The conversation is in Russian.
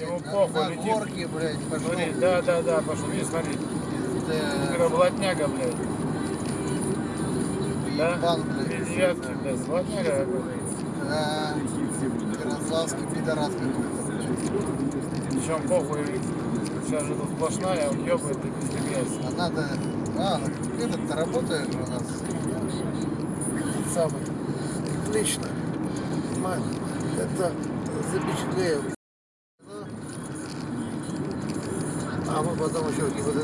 Ему похуй, летит. горке, блядь, пошел. Смотри, да, да, да, пошли, смотри. Да, Пироблатняга, блядь. Да? Ебан, блядь. Девятки, блядь, золотняга да. Ярославский пидорас какой-то. Причем похуй, сейчас же тут сплошная, он ебает и грязь. А надо... А, этот, ты работаешь у нас? Самый. Отлично. Это запечатлеем. 私は聞こえてない。